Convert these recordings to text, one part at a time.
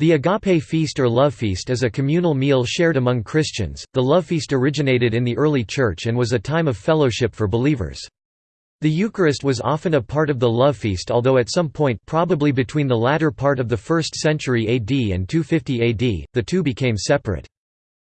The agape feast or love feast is a communal meal shared among Christians. The love feast originated in the early church and was a time of fellowship for believers. The Eucharist was often a part of the love feast although at some point probably between the latter part of the 1st century AD and 250 AD, the two became separate.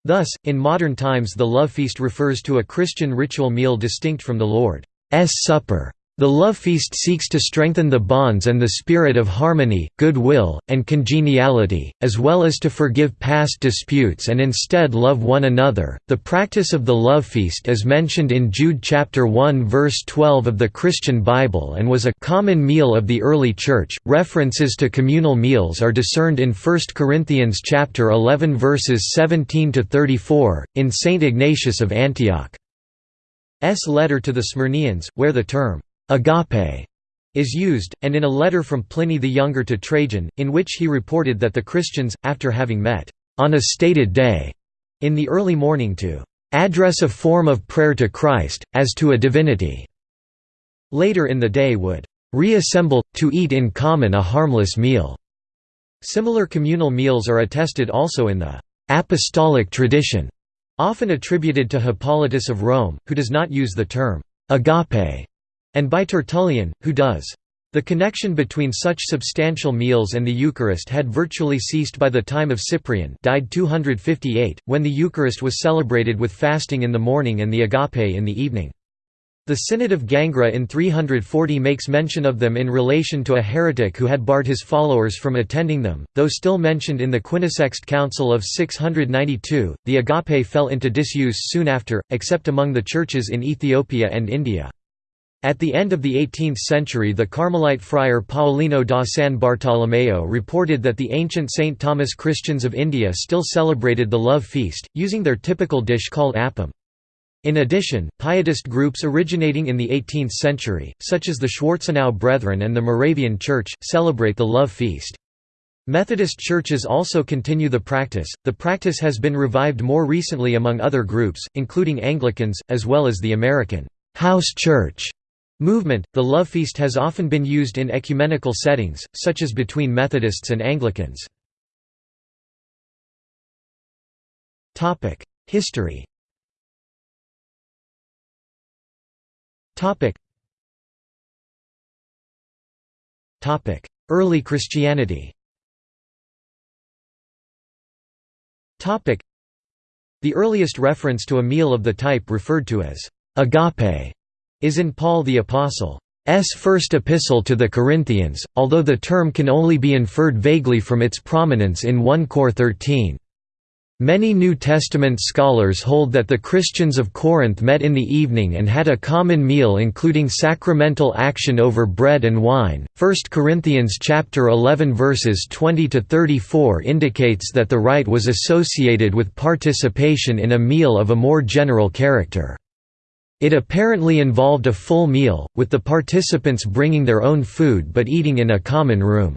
Thus, in modern times the love feast refers to a Christian ritual meal distinct from the Lord's Supper. The love feast seeks to strengthen the bonds and the spirit of harmony, goodwill, and congeniality, as well as to forgive past disputes and instead love one another. The practice of the love feast is mentioned in Jude chapter 1 verse 12 of the Christian Bible and was a common meal of the early church. References to communal meals are discerned in 1 Corinthians chapter 11 verses 17 to 34 in Saint Ignatius of Antioch. S letter to the Smyrnaeans, where the term agape is used, and in a letter from Pliny the Younger to Trajan, in which he reported that the Christians, after having met on a stated day in the early morning to address a form of prayer to Christ, as to a divinity, later in the day would reassemble, to eat in common a harmless meal. Similar communal meals are attested also in the apostolic tradition, often attributed to Hippolytus of Rome, who does not use the term agape and by Tertullian, who does. The connection between such substantial meals and the Eucharist had virtually ceased by the time of Cyprian died 258, when the Eucharist was celebrated with fasting in the morning and the agape in the evening. The Synod of Gangra in 340 makes mention of them in relation to a heretic who had barred his followers from attending them, though still mentioned in the Quinisext Council of 692. The agape fell into disuse soon after, except among the churches in Ethiopia and India. At the end of the 18th century the Carmelite friar Paolino da San Bartolomeo reported that the ancient St. Thomas Christians of India still celebrated the love feast, using their typical dish called appam. In addition, pietist groups originating in the 18th century, such as the Schwarzenau Brethren and the Moravian Church, celebrate the love feast. Methodist churches also continue the practice. The practice has been revived more recently among other groups, including Anglicans, as well as the American house church movement, the love feast has often been used in ecumenical settings, such as between Methodists and Anglicans. History Early Christianity The earliest reference to a meal of the type referred to as agape is in Paul the Apostle's first epistle to the Corinthians, although the term can only be inferred vaguely from its prominence in 1 Cor 13. Many New Testament scholars hold that the Christians of Corinth met in the evening and had a common meal including sacramental action over bread and wine. 1 Corinthians chapter 11 verses 20 to 34 indicates that the rite was associated with participation in a meal of a more general character. It apparently involved a full meal, with the participants bringing their own food but eating in a common room.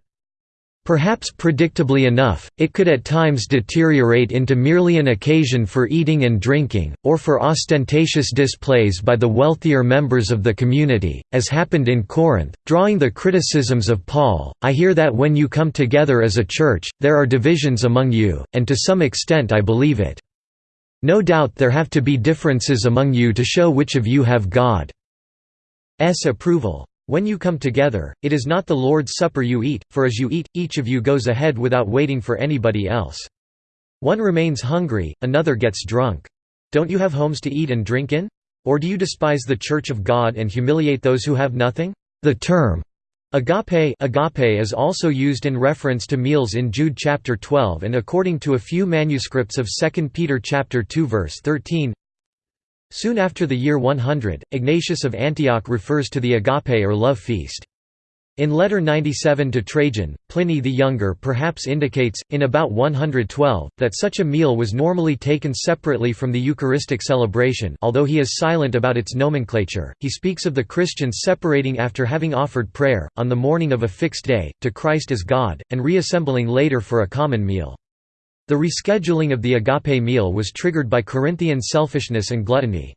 Perhaps predictably enough, it could at times deteriorate into merely an occasion for eating and drinking, or for ostentatious displays by the wealthier members of the community, as happened in Corinth, drawing the criticisms of Paul, I hear that when you come together as a church, there are divisions among you, and to some extent I believe it. No doubt there have to be differences among you to show which of you have God's approval. When you come together, it is not the Lord's Supper you eat, for as you eat, each of you goes ahead without waiting for anybody else. One remains hungry, another gets drunk. Don't you have homes to eat and drink in? Or do you despise the Church of God and humiliate those who have nothing? The term Agape, agape is also used in reference to meals in Jude chapter 12 and according to a few manuscripts of 2 Peter chapter 2 verse 13. Soon after the year 100, Ignatius of Antioch refers to the agape or love feast. In letter 97 to Trajan, Pliny the Younger perhaps indicates, in about 112, that such a meal was normally taken separately from the Eucharistic celebration although he is silent about its nomenclature, he speaks of the Christians separating after having offered prayer, on the morning of a fixed day, to Christ as God, and reassembling later for a common meal. The rescheduling of the agape meal was triggered by Corinthian selfishness and gluttony.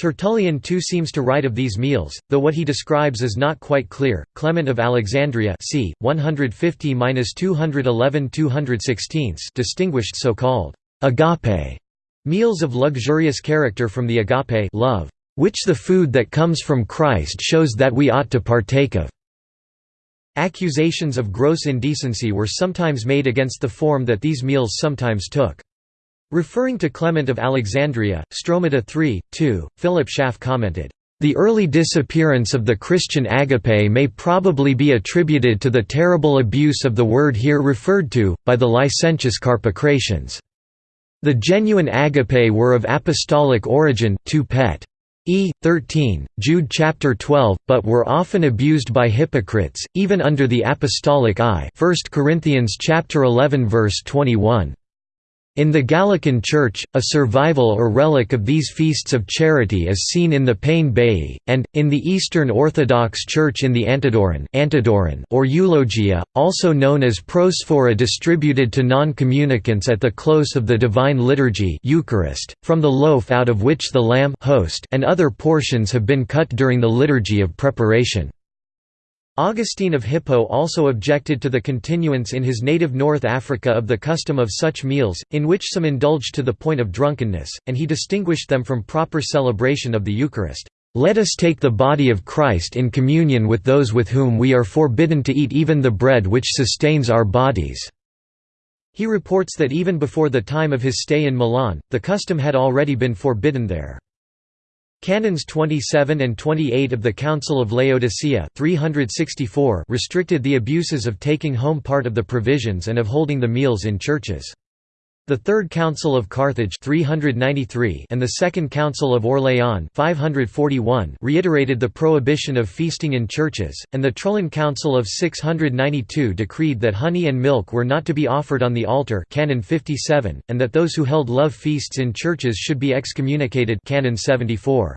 Tertullian too seems to write of these meals, though what he describes is not quite clear. Clement of Alexandria c. 150–211–216 distinguished so-called agape meals of luxurious character from the agape love, which the food that comes from Christ shows that we ought to partake of. Accusations of gross indecency were sometimes made against the form that these meals sometimes took. Referring to Clement of Alexandria, Stromata 3, 2, Philip Schaff commented, "...the early disappearance of the Christian agape may probably be attributed to the terrible abuse of the word here referred to, by the licentious Carpocratians. The genuine agape were of apostolic origin 2 Pet. E. 13, Jude chapter 12, but were often abused by hypocrites, even under the apostolic eye 1 Corinthians chapter 11 verse 21. In the Gallican Church, a survival or relic of these feasts of charity is seen in the pain bénit, and, in the Eastern Orthodox Church in the Antidoron, Antidoron or Eulogia, also known as prosphora distributed to non-communicants at the close of the Divine Liturgy Eucharist, from the loaf out of which the lamb host and other portions have been cut during the Liturgy of Preparation. Augustine of Hippo also objected to the continuance in his native North Africa of the custom of such meals, in which some indulged to the point of drunkenness, and he distinguished them from proper celebration of the Eucharist. Let us take the body of Christ in communion with those with whom we are forbidden to eat even the bread which sustains our bodies." He reports that even before the time of his stay in Milan, the custom had already been forbidden there. Canons 27 and 28 of the Council of Laodicea 364 restricted the abuses of taking home part of the provisions and of holding the meals in churches. The Third Council of Carthage 393 and the Second Council of Orléans 541 reiterated the prohibition of feasting in churches, and the Trullan Council of 692 decreed that honey and milk were not to be offered on the altar Canon 57, and that those who held love feasts in churches should be excommunicated Canon 74.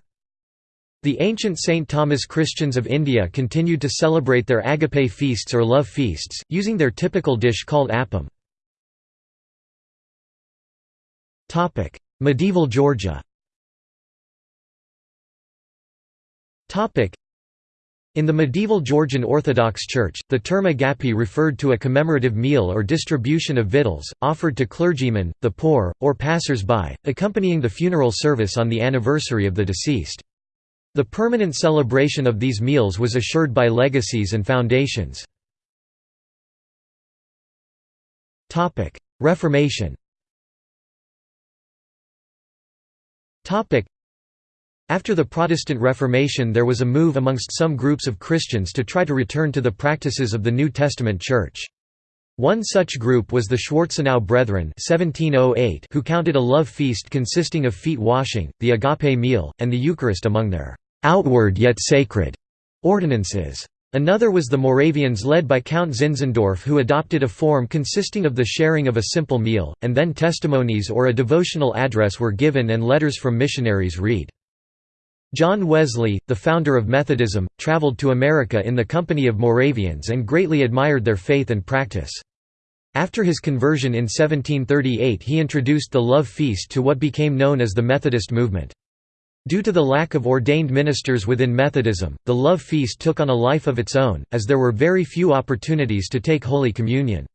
The ancient St. Thomas Christians of India continued to celebrate their agape feasts or love feasts, using their typical dish called appam. Medieval Georgia in the medieval Georgian Orthodox Church, the term agapi referred to a commemorative meal or distribution of victuals, offered to clergymen, the poor, or passers-by, accompanying the funeral service on the anniversary of the deceased. The permanent celebration of these meals was assured by legacies and foundations. Reformation After the Protestant Reformation there was a move amongst some groups of Christians to try to return to the practices of the New Testament Church. One such group was the Schwarzenau Brethren 1708 who counted a love feast consisting of feet washing, the agape meal, and the Eucharist among their «outward yet sacred» ordinances. Another was the Moravians led by Count Zinzendorf who adopted a form consisting of the sharing of a simple meal, and then testimonies or a devotional address were given and letters from missionaries read. John Wesley, the founder of Methodism, traveled to America in the company of Moravians and greatly admired their faith and practice. After his conversion in 1738 he introduced the love feast to what became known as the Methodist movement. Due to the lack of ordained ministers within Methodism, the love feast took on a life of its own, as there were very few opportunities to take Holy Communion.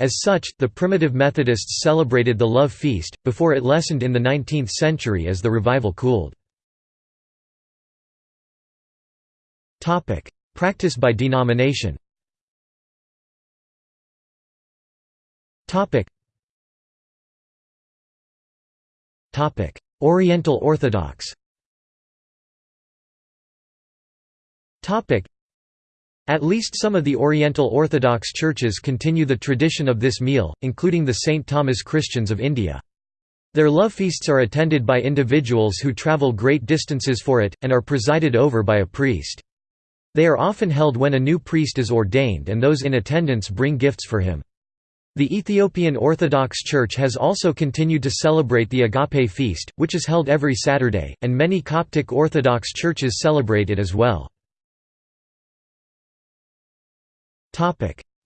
As such, the primitive Methodists celebrated the love feast, before it lessened in the 19th century as the revival cooled. Practice by denomination Oriental Orthodox At least some of the Oriental Orthodox churches continue the tradition of this meal, including the St. Thomas Christians of India. Their love feasts are attended by individuals who travel great distances for it, and are presided over by a priest. They are often held when a new priest is ordained and those in attendance bring gifts for him. The Ethiopian Orthodox Church has also continued to celebrate the Agape feast, which is held every Saturday, and many Coptic Orthodox churches celebrate it as well.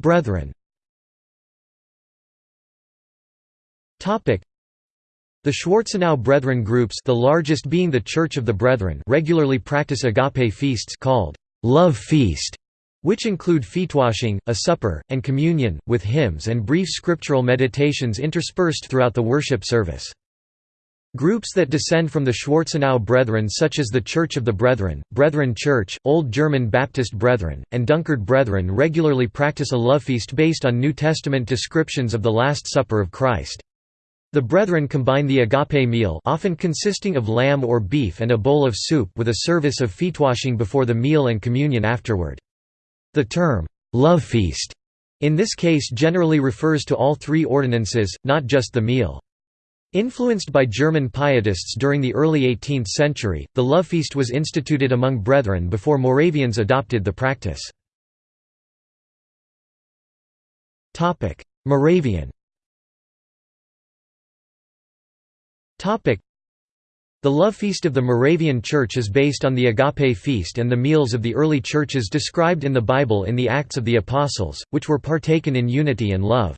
Brethren The Schwarzenau Brethren groups the largest being the Church of the Brethren regularly practice agape feasts called «love feast», which include feetwashing, a supper, and communion, with hymns and brief scriptural meditations interspersed throughout the worship service. Groups that descend from the Schwarzenau Brethren such as the Church of the Brethren, Brethren Church, Old German Baptist Brethren, and Dunkard Brethren regularly practice a love feast based on New Testament descriptions of the Last Supper of Christ. The Brethren combine the agape meal often consisting of lamb or beef and a bowl of soup with a service of feetwashing before the meal and communion afterward. The term, love feast, in this case generally refers to all three ordinances, not just the meal. Influenced by German pietists during the early 18th century, the love feast was instituted among brethren before Moravians adopted the practice. Moravian the love feast of the Moravian Church is based on the Agape feast and the meals of the early churches described in the Bible in the Acts of the Apostles, which were partaken in unity and love.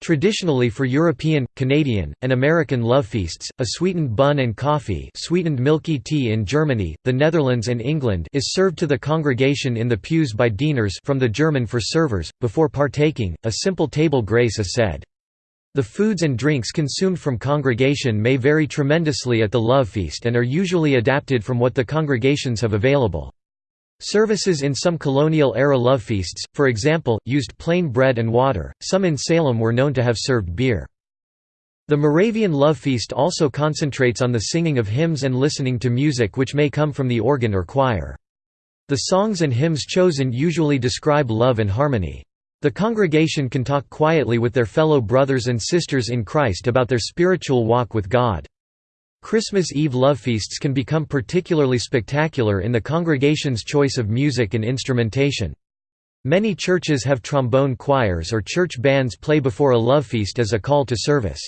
Traditionally for European, Canadian, and American love feasts, a sweetened bun and coffee sweetened milky tea in Germany, the Netherlands and England is served to the congregation in the pews by dieners from the German for servers. Before partaking, a simple table grace is said. The foods and drinks consumed from congregation may vary tremendously at the love feast and are usually adapted from what the congregations have available. Services in some colonial-era love feasts, for example, used plain bread and water, some in Salem were known to have served beer. The Moravian love feast also concentrates on the singing of hymns and listening to music which may come from the organ or choir. The songs and hymns chosen usually describe love and harmony. The congregation can talk quietly with their fellow brothers and sisters in Christ about their spiritual walk with God. Christmas Eve love feasts can become particularly spectacular in the congregation's choice of music and instrumentation. Many churches have trombone choirs or church bands play before a love feast as a call to service.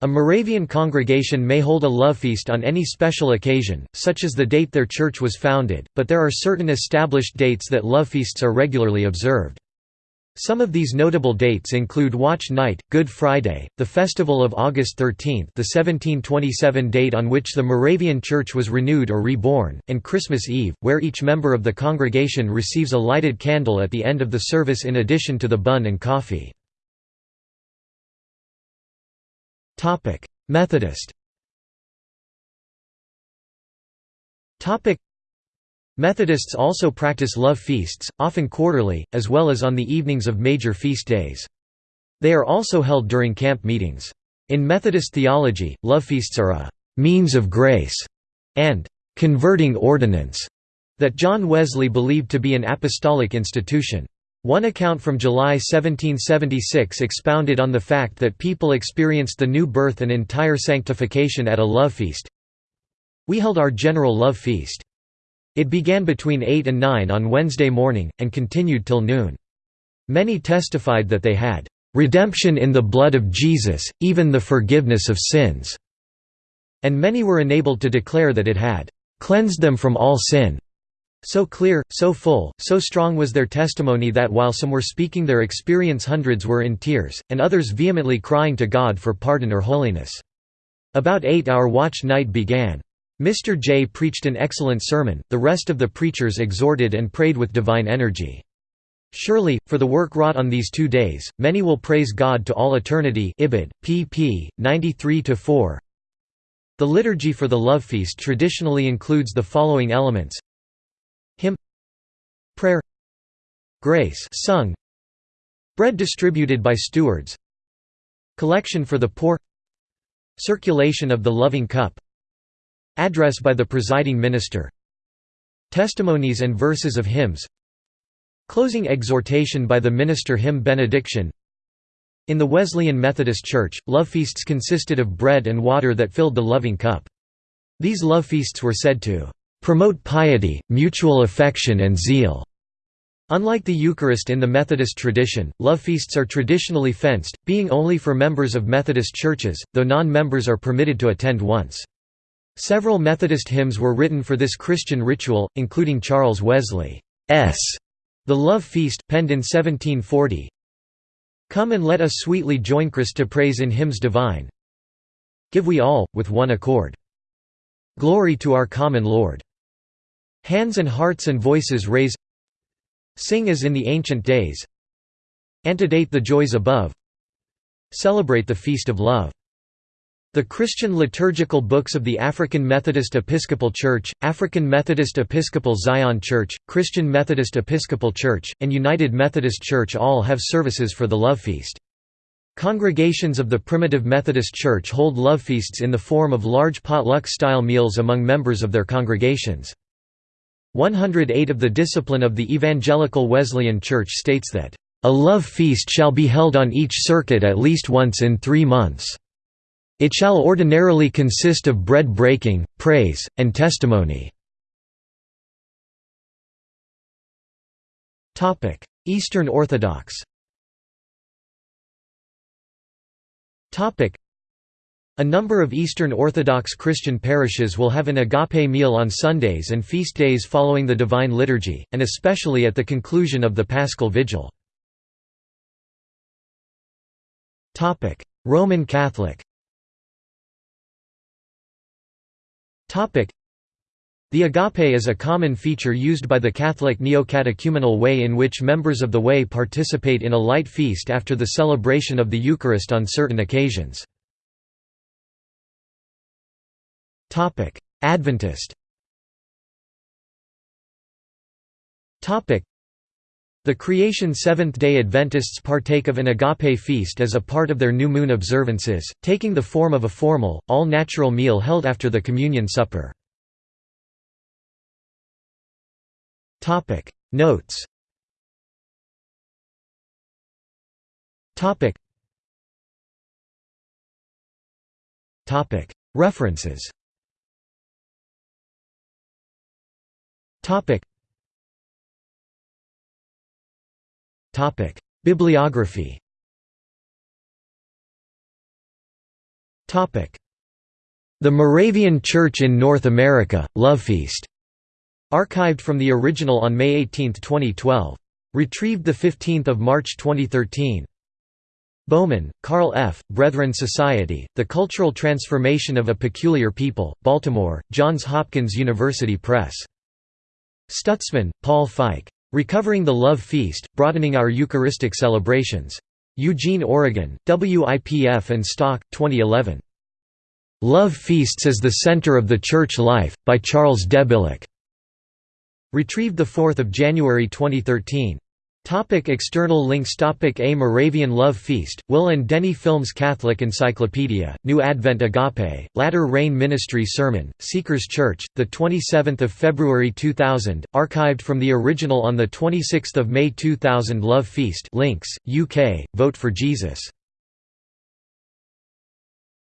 A Moravian congregation may hold a love feast on any special occasion, such as the date their church was founded, but there are certain established dates that love feasts are regularly observed. Some of these notable dates include Watch Night, Good Friday, the Festival of August 13 the 1727 date on which the Moravian Church was renewed or reborn, and Christmas Eve, where each member of the congregation receives a lighted candle at the end of the service in addition to the bun and coffee. Methodist Methodists also practice love feasts, often quarterly, as well as on the evenings of major feast days. They are also held during camp meetings. In Methodist theology, love feasts are a «means of grace» and «converting ordinance» that John Wesley believed to be an apostolic institution. One account from July 1776 expounded on the fact that people experienced the new birth and entire sanctification at a love feast. We held our general love feast. It began between 8 and 9 on Wednesday morning, and continued till noon. Many testified that they had "...redemption in the blood of Jesus, even the forgiveness of sins." And many were enabled to declare that it had "...cleansed them from all sin." So clear, so full, so strong was their testimony that while some were speaking their experience hundreds were in tears, and others vehemently crying to God for pardon or holiness. About eight our watch night began. Mr. J preached an excellent sermon, the rest of the preachers exhorted and prayed with divine energy. Surely, for the work wrought on these two days, many will praise God to all eternity Ibid, pp. 93–4 The liturgy for the love feast traditionally includes the following elements Hymn Prayer Grace sung Bread distributed by stewards Collection for the poor Circulation of the loving cup Address by the presiding minister Testimonies and verses of hymns Closing exhortation by the minister hymn benediction In the Wesleyan Methodist Church, love feasts consisted of bread and water that filled the loving cup. These love feasts were said to "...promote piety, mutual affection and zeal." Unlike the Eucharist in the Methodist tradition, love feasts are traditionally fenced, being only for members of Methodist churches, though non-members are permitted to attend once. Several Methodist hymns were written for this Christian ritual, including Charles Wesley's The Love Feast, penned in 1740. Come and let us sweetly join Christ to praise in hymns divine. Give we all, with one accord. Glory to our common Lord. Hands and hearts and voices raise Sing as in the ancient days Antedate the joys above Celebrate the feast of love the Christian liturgical books of the African Methodist Episcopal Church, African Methodist Episcopal Zion Church, Christian Methodist Episcopal Church, and United Methodist Church all have services for the Love Feast. Congregations of the Primitive Methodist Church hold love feasts in the form of large potluck-style meals among members of their congregations. 108 of the Discipline of the Evangelical Wesleyan Church states that, "...a love feast shall be held on each circuit at least once in three months." It shall ordinarily consist of bread breaking, praise, and testimony. Eastern Orthodox a number of Eastern Orthodox Christian parishes will have an agape meal on Sundays and feast days following the Divine Liturgy, and especially at the conclusion of the Paschal Vigil. Roman Catholic The agape is a common feature used by the Catholic neo-catechumenal way in which members of the way participate in a light feast after the celebration of the Eucharist on certain occasions. Adventist the Creation Seventh-day Adventists partake of an agape feast as a part of their new moon observances, taking the form of a formal, all-natural meal held after the Communion Supper. Notes References Bibliography The Moravian Church in North America, Love Feast. Archived from the original on May 18, 2012. Retrieved 15 March 2013. Bowman, Carl F., Brethren Society, The Cultural Transformation of a Peculiar People, Baltimore, Johns Hopkins University Press. Stutzman, Paul Fike. Recovering the Love Feast, Broadening Our Eucharistic Celebrations. Eugene, Oregon, WIPF and Stock, 2011. Love Feasts as the Center of the Church Life, by Charles Debillick. Retrieved 4 January 2013. Topic external links Topic A Moravian Love Feast, Will and Denny Films Catholic Encyclopedia, New Advent Agape, Latter Rain Ministry Sermon, Seekers Church, 27 February 2000, archived from the original on 26 May 2000 Love Feast links, UK, Vote for Jesus